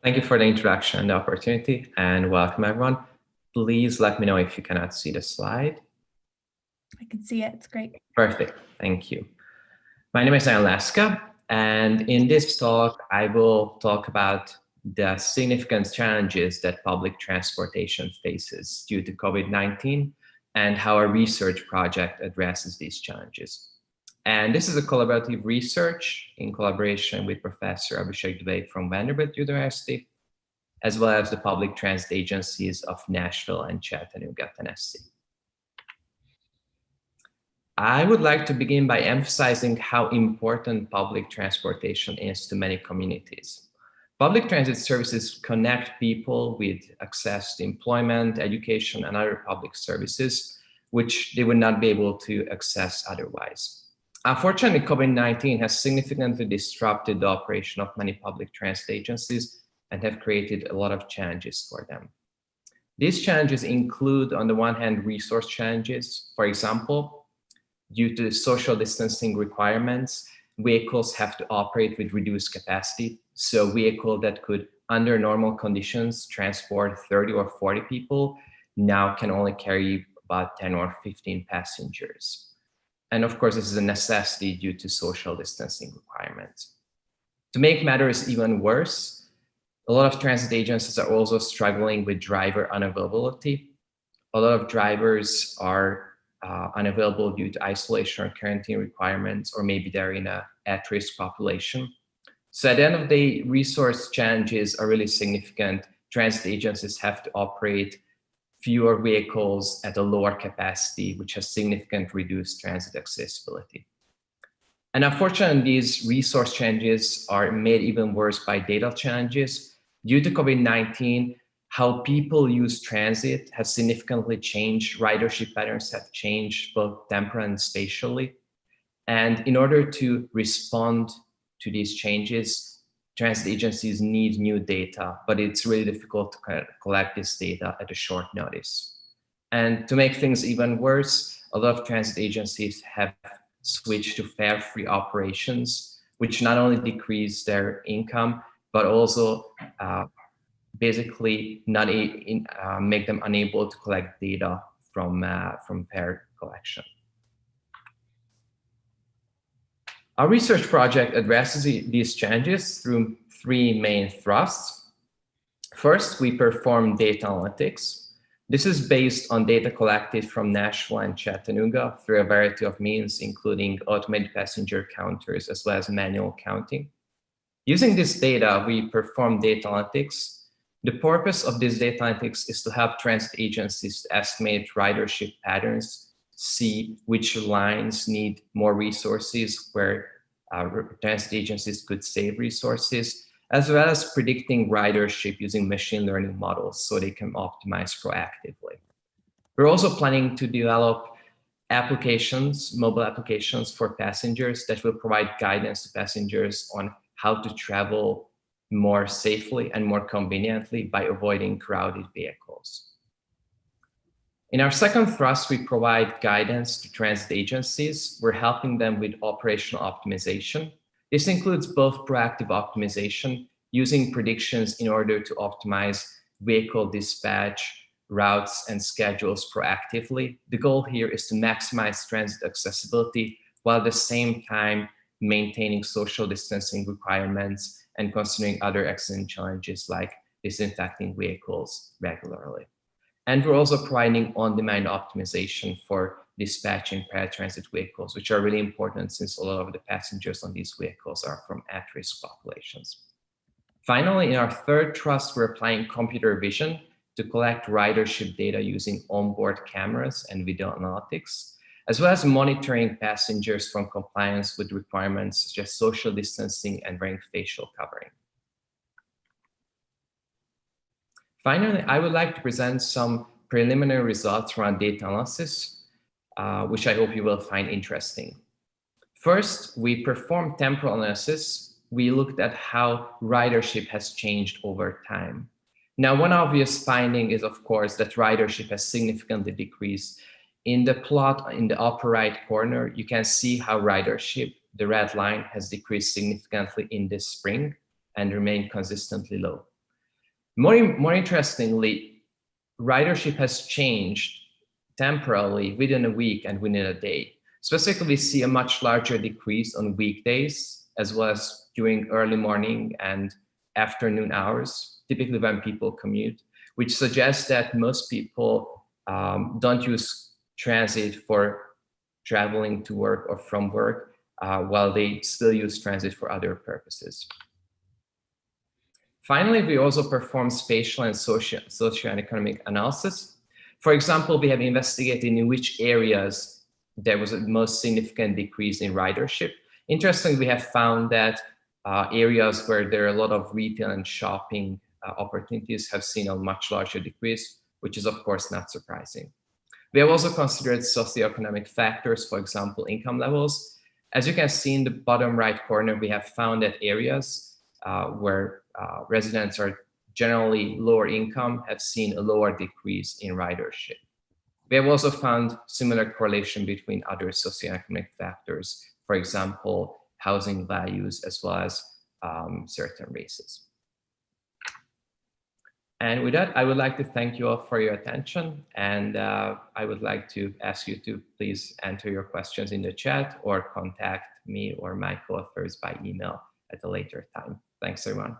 Thank you for the introduction and the opportunity, and welcome everyone. Please let me know if you cannot see the slide. I can see it, it's great. Perfect, thank you. My name is Jan Laszka, and in this talk, I will talk about the significant challenges that public transportation faces due to COVID-19 and how our research project addresses these challenges. And this is a collaborative research in collaboration with Professor Abhishek Dubey from Vanderbilt University, as well as the public transit agencies of Nashville and Chattanooga, Tennessee. I would like to begin by emphasizing how important public transportation is to many communities. Public transit services connect people with access to employment, education, and other public services, which they would not be able to access otherwise. Unfortunately, COVID-19 has significantly disrupted the operation of many public transit agencies and have created a lot of challenges for them. These challenges include, on the one hand, resource challenges. For example, due to social distancing requirements, vehicles have to operate with reduced capacity. So a vehicle that could, under normal conditions, transport 30 or 40 people now can only carry about 10 or 15 passengers. And of course, this is a necessity due to social distancing requirements. To make matters even worse, a lot of transit agencies are also struggling with driver unavailability. A lot of drivers are uh, unavailable due to isolation or quarantine requirements, or maybe they're in a at-risk population. So at the end of the day, resource challenges are really significant. Transit agencies have to operate fewer vehicles at a lower capacity, which has significant reduced transit accessibility. And unfortunately, these resource changes are made even worse by data challenges. Due to COVID-19, how people use transit has significantly changed. Ridership patterns have changed both temporally and spatially. And in order to respond to these changes, transit agencies need new data, but it's really difficult to collect this data at a short notice. And to make things even worse, a lot of transit agencies have switched to fare-free operations, which not only decrease their income, but also uh, basically not in, uh, make them unable to collect data from, uh, from fare collection. Our research project addresses these challenges through three main thrusts. First, we perform data analytics. This is based on data collected from Nashville and Chattanooga through a variety of means, including automated passenger counters as well as manual counting. Using this data, we perform data analytics. The purpose of this data analytics is to help transit agencies to estimate ridership patterns see which lines need more resources where uh, transit agencies could save resources, as well as predicting ridership using machine learning models so they can optimize proactively. We're also planning to develop applications, mobile applications for passengers that will provide guidance to passengers on how to travel more safely and more conveniently by avoiding crowded vehicles. In our second thrust, we provide guidance to transit agencies. We're helping them with operational optimization. This includes both proactive optimization, using predictions in order to optimize vehicle dispatch, routes, and schedules proactively. The goal here is to maximize transit accessibility while at the same time maintaining social distancing requirements and considering other accident challenges like disinfecting vehicles regularly. And we're also providing on-demand optimization for dispatching paratransit vehicles, which are really important since a lot of the passengers on these vehicles are from at-risk populations. Finally, in our third trust, we're applying computer vision to collect ridership data using onboard cameras and video analytics, as well as monitoring passengers from compliance with requirements such as social distancing and wearing facial covering. Finally, I would like to present some preliminary results around data analysis, uh, which I hope you will find interesting. First, we performed temporal analysis. We looked at how ridership has changed over time. Now, one obvious finding is, of course, that ridership has significantly decreased. In the plot in the upper right corner, you can see how ridership, the red line, has decreased significantly in this spring and remained consistently low. More, more interestingly, ridership has changed temporarily within a week and within a day. Specifically, we see a much larger decrease on weekdays as well as during early morning and afternoon hours, typically when people commute, which suggests that most people um, don't use transit for traveling to work or from work, uh, while they still use transit for other purposes. Finally, we also perform spatial and social, social and economic analysis. For example, we have investigated in which areas there was a most significant decrease in ridership. Interestingly, we have found that uh, areas where there are a lot of retail and shopping uh, opportunities have seen a much larger decrease, which is of course not surprising. We have also considered socioeconomic factors, for example, income levels. As you can see in the bottom right corner, we have found that areas uh, where uh, residents are generally lower income have seen a lower decrease in ridership. We have also found similar correlation between other socioeconomic factors, for example, housing values as well as um, certain races. And with that, I would like to thank you all for your attention. And uh, I would like to ask you to please enter your questions in the chat or contact me or my co-authors by email at a later time. Thanks, everyone.